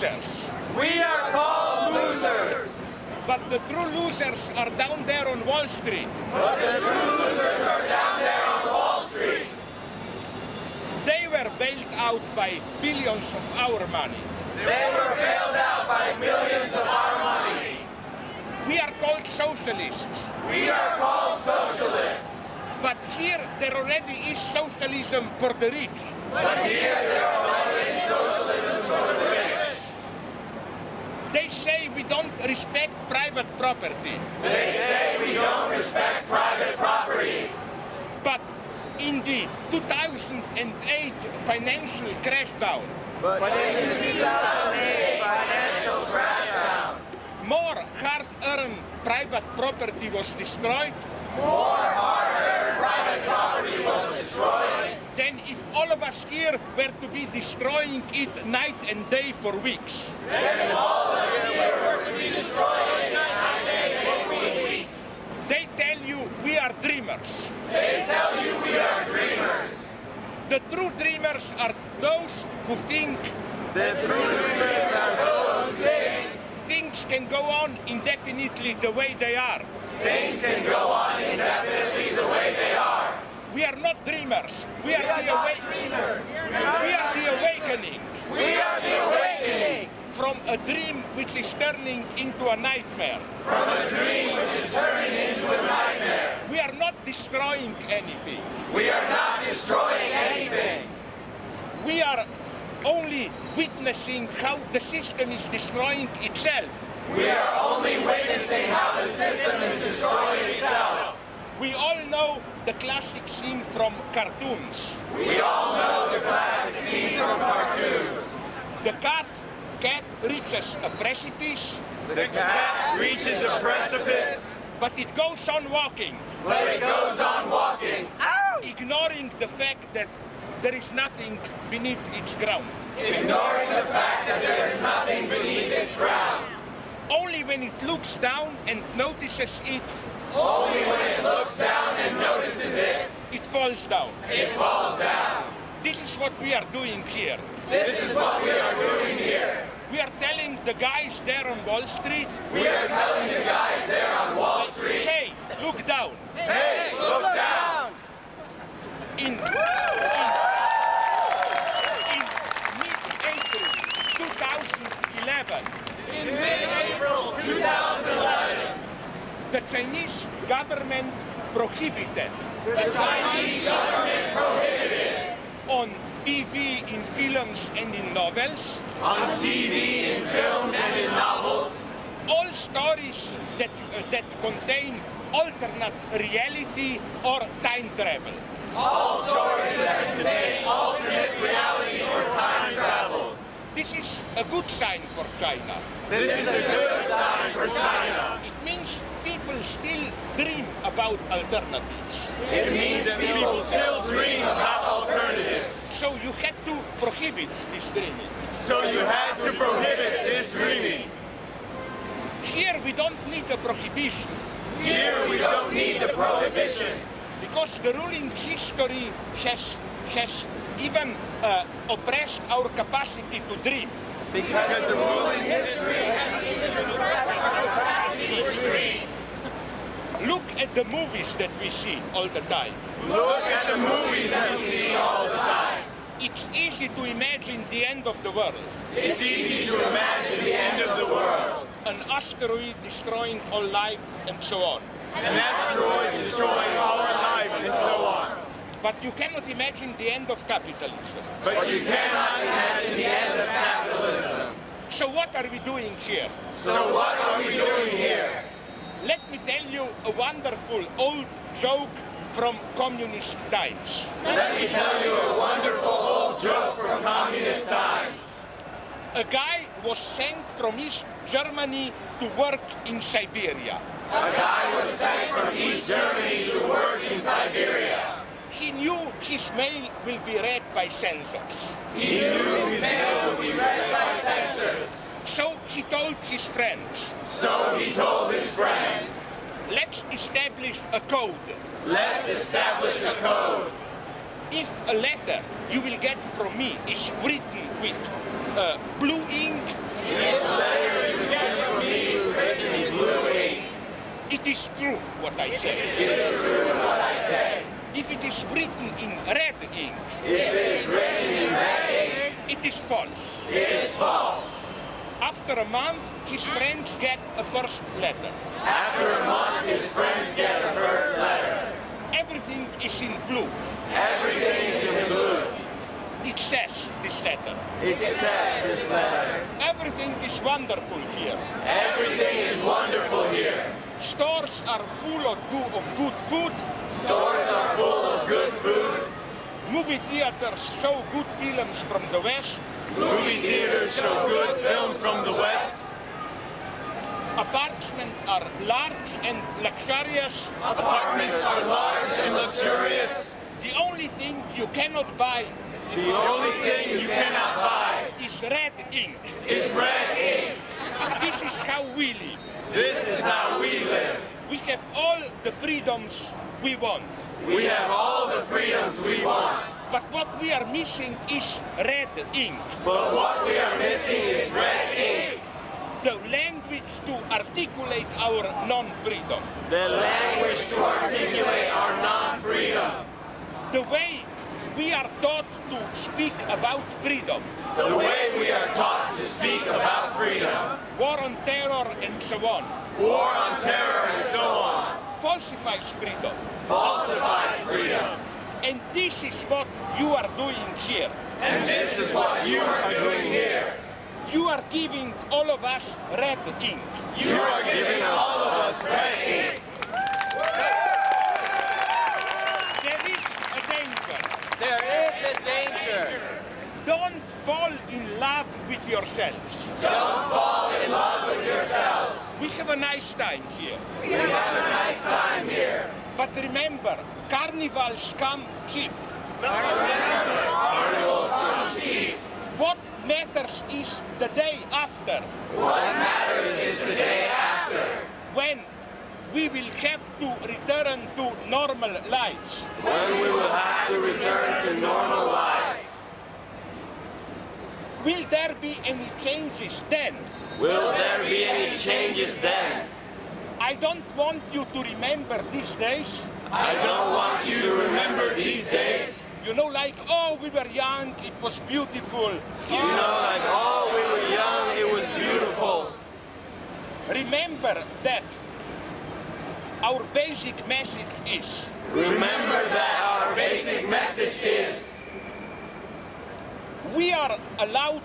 losers. We are called losers. But the true losers are down there on Wall Street. But the true losers are down there on Wall Street. They were bailed out by billions of our money. They were bailed out by millions of our money. We are called socialists. We are called socialists. But here there already is socialism for the rich. But here there already is socialism for the rich. They say we don't respect private property. They say we don't respect private property. But in the 2008 financial crashdown, But in the 2008 financial crashdown, more hard-earned private property was destroyed more hard-earned private property was destroyed than if us here were to be destroying it night and day for weeks. all here were to be destroyed in nine days for weeks. They tell you we are dreamers. They tell you we are dreamers. The true dreamers are those who think The true dreamers are those who think things can go on indefinitely the way they are. things can go on indefinitely the way they are. We are not dreamers. We are, We are the not dreamers. We are the awakening We are the awakening from a dream which is turning into a nightmare. from a dream which is turning into a nightmare. We are not destroying anything. We are not destroying anything. We are only witnessing how the system is destroying itself. We are only witnessing how the system is destroying itself. We all know the classic scene from cartoons. We all know the classic scene from cartoons. The cat cat reaches a precipice, The cat reaches a precipice, but it goes on walking, but it goes on walking, ignoring the fact that there is nothing beneath its ground. ignoring the fact that there is nothing beneath its ground. Only when it looks down and notices it, Only when it looks down and notices it, it falls down. it falls down. This is what we are doing here. This is what we are doing here. We are telling the guys there on Wall Street, We are telling the guys there on Wall Street, hey, look down. hey, look down. In, in, in mid-April 2011, In mid-April 2011, the Chinese government prohibited the Chinese government prohibited on TV, in films and in novels on TV, in films, and in novels all stories that, uh, that contain alternate reality or time travel. all stories that contain alternate reality or time travel. This is a good sign for China. This is a good sign for China. It means people still dream about alternatives. It means that people still dream about alternatives. So you had to prohibit this dreaming. So you had to prohibit this dreaming. Here we don't need a prohibition Here we don't need the prohibition because the ruling history has has even uh, oppressed our capacity to dream. because the ruling history has even suppressed our capacity to dream. Look at the movies that we see all the time. Look at the movies that we see all the time. It's easy to imagine the end of the world. It's easy to imagine the end of the world. An asteroid destroying all life and so on. An asteroid destroying all our life and so on. But you cannot imagine the end of capitalism. But you cannot imagine the end of capitalism. So what are we doing here? So what are we doing here? Let me tell you a wonderful old joke from communist times. Let me tell you a wonderful old joke from communist times. A guy was sent from East Germany to work in Siberia. A guy was sent from East Germany to work in Siberia. He knew his mail will be read by censors. He knew his mail would be read by censors. So he told his friends, So he told his friends, let's establish a code. let's establish a code. If a letter you will get from me is written with uh, blue ink, This letter you sent from me is written in blue ink. it is true what I say. It is true what I say. If it is written in red ink, If it is written in red ink, it is false. it is false. After a month, his friends get a first letter. After a month, his friends get a first letter. Everything is in blue. Everything is in blue. It says this letter. It says this letter. Everything is wonderful here. Everything is wonderful here. Stores are full of good, of good food. Stores are full of good food. Movie theaters show good films from the West. Movie theaters show good films from the West. Apartments are large and luxurious. Apartments are large and luxurious. The only thing you cannot buy The only thing you cannot buy is red ink. is red ink. This is how we live. This is how we live. We have all the freedoms we want. We have all the freedoms we want. But what we are missing is red ink. But what we are missing is red ink. The language to articulate our non-freedom. The language to articulate our non-freedom. The way we are taught to speak about freedom. The way we are taught to speak about freedom. War on terror and so on. War on terror and so on. Falsifies freedom. Falsifies freedom. And this is what you are doing here. And this is what you are doing here. You are giving all of us red ink. You are giving all of us red ink. There is a danger. There is a danger. Don't fall in love with yourselves. Don't fall in love with yourselves. We have a nice time here. We have a nice time here. But remember, carnivals come cheap. But remember, Carnivals come cheap. What matters is the day after, What matters is the day after. when we will have to return to normal lives. When we will have to return to normal lives. Will there be any changes then? Will there be any changes then? I don't want you to remember these days. I don't want you to remember these days. You know, like, oh, we were young, it was beautiful. You know, like, oh, we were young, it was beautiful. Remember that our basic message is Remember that our basic message is we are allowed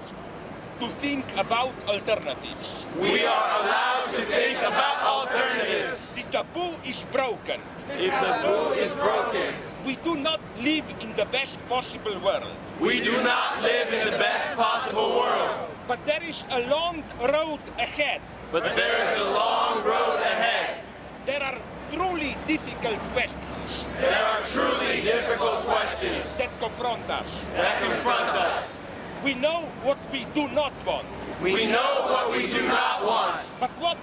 to think about alternatives. we are allowed to think about alternatives. The taboo is broken. If the taboo is broken, We do not live in the best possible world. we do not live in the best possible world. But there is a long road ahead. But there is a long road ahead. There are truly difficult questions There are truly difficult questions that confront us. that confront us. We know what we do not want. We know what we do not want. But what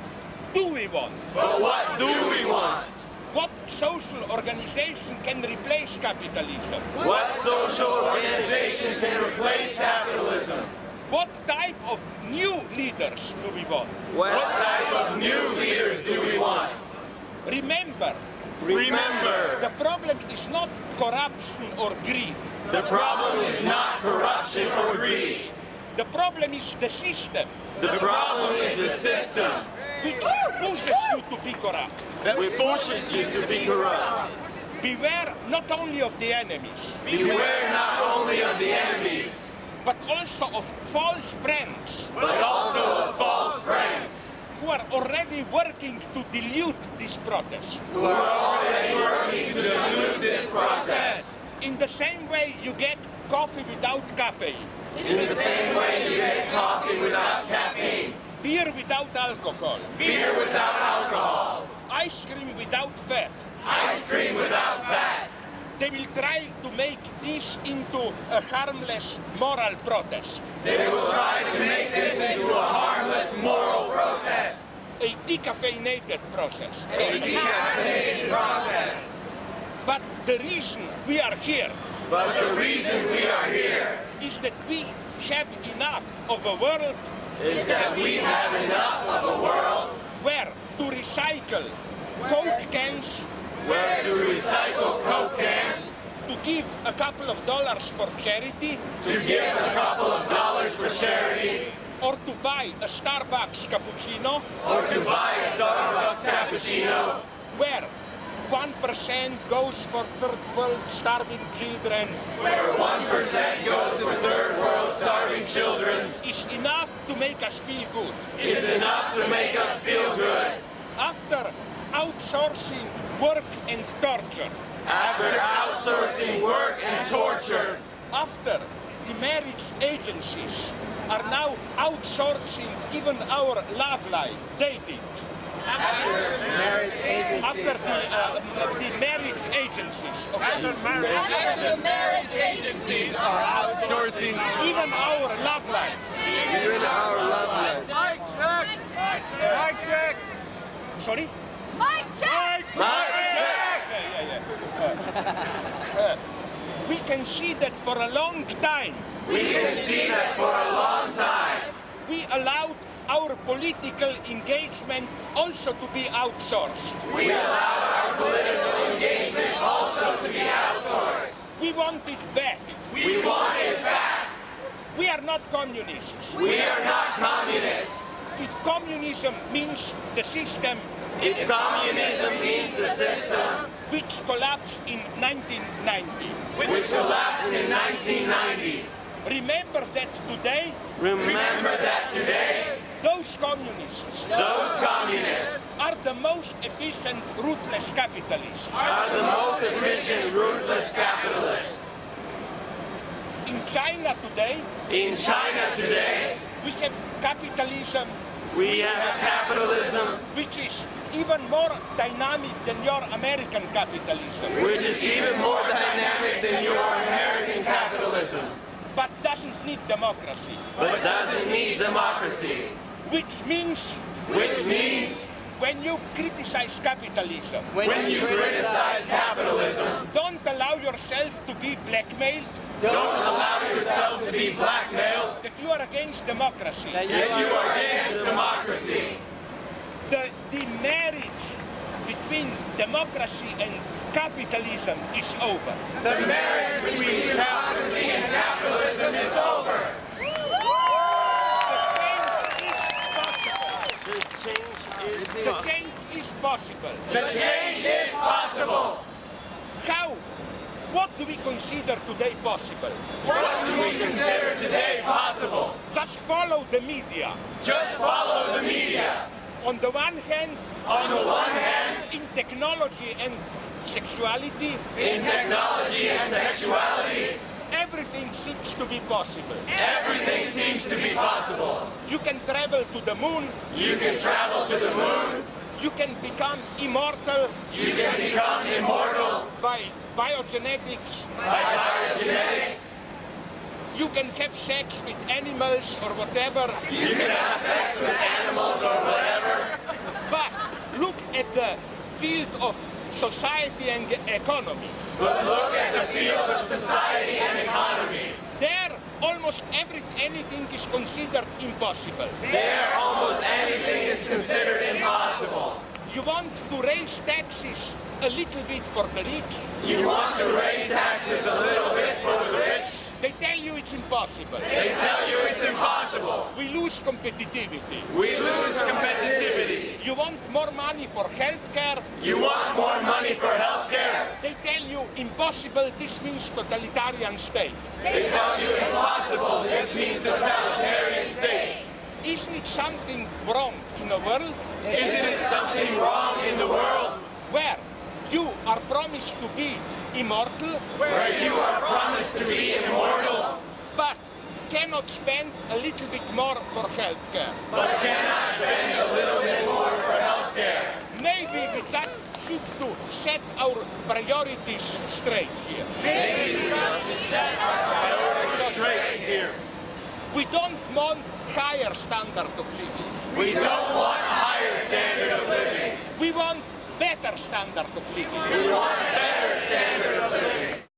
do we want? But what do we want? What social organization can replace capitalism? What social organization can replace capitalism? What type of new leaders do we want? What type of new leaders do we want? Remember, Remember, the problem is not corruption or greed. the problem is not corruption or greed. The problem is the system The problem is the system which pushes you to be corrupt. that forces you to be corrupt. Beware not only of the enemies, Beware not only of the enemies, but also of false friends but also of false friends who are already working to dilute this protest. who are already working to dilute this process. In the same way you get coffee without caffeine, In the same way you get coffee without caffeine, beer without alcohol, beer without alcohol, ice cream without fat. ice cream without fat. They will try to make this into a harmless moral protest, They will try to make this into a harmless moral protest, a decaffeinated process. a decaffeinated process. But the reason we are here But the reason we are here is that we have enough of a world is that we have enough of a world where to recycle Coke cans, where to recycle Coke cans, to give a couple of dollars for charity, to give a couple of dollars for charity, or to buy a Starbucks cappuccino, or to buy a Starbucks cappuccino, where 1% goes for third world starving children, where 1% goes for third world starving children, is enough to make us feel good. is enough to make us feel good. After outsourcing work and torture, After outsourcing work and torture, after the marriage agencies are now outsourcing even our love life, dating. Marriage agencies. After the, uh, the marriage agencies, okay? After the marriage Agencies are outsourcing even our love life. even our love life. Sorry? Mic check! Mic check! Yeah, yeah, yeah. Uh, uh, we can see that for a long time we can see that for a long time, we allowed our political engagement also to be outsourced. we allowed our political engagement also to be outsourced. We want it back. We want it back. We are not communists. We are not communists. If communism means the system If communism means the system which collapsed in 1990, which collapsed in 1990, remember that today? Remember that today, those communists those communists are the most efficient, ruthless capitalists. are the most efficient, ruthless capitalists. In China today, In China today, we have capitalism we have capitalism, which is even more dynamic than your American capitalism, which is even more dynamic than your American capitalism, but doesn't need democracy. but doesn't need democracy. Which means Which means when you criticize capitalism, when you criticize capitalism, don't allow yourself to be blackmailed don't allow yourself to be blackmailed that you are against democracy. That if you are against democracy. The, the marriage between democracy and capitalism is over. The marriage between democracy and capitalism is over. The change is possible. The change is possible. The change is possible. How? What do we consider today possible? What do we consider today possible? Just follow the media. Just follow the media. On the one hand, On the one hand, in technology and sexuality, in technology and sexuality, everything seems to be possible. everything seems to be possible. You can travel to the moon, You can travel to the moon, you can become immortal. You can become immortal. By biogenetics, by biogenetics, you can have sex with animals or whatever, you can have field of society and economy. But look at the field of society and economy. There, almost every, anything is considered impossible. There, almost anything is considered impossible. You want to raise taxes a little bit for the rich, You want to raise taxes a little bit for the rich, they tell you it's impossible. they tell you it's We lose competitivity. We lose competitivity. You want more money for healthcare, You want more money for healthcare, they tell you impossible, this means totalitarian state. they tell you impossible, this means totalitarian state. Isn't it something wrong in the world Isn't it something wrong in the world where you are promised to be immortal, where you are promised to be immortal, cannot spend a little bit more for healthcare? but cannot spend a little bit more for healthcare? Maybe we got should to set our priorities straight here. Maybe we have to set our priorities straight here. We don't want higher standard of living. We don't want higher standard of living. We want better standard of living. We want better standard of living.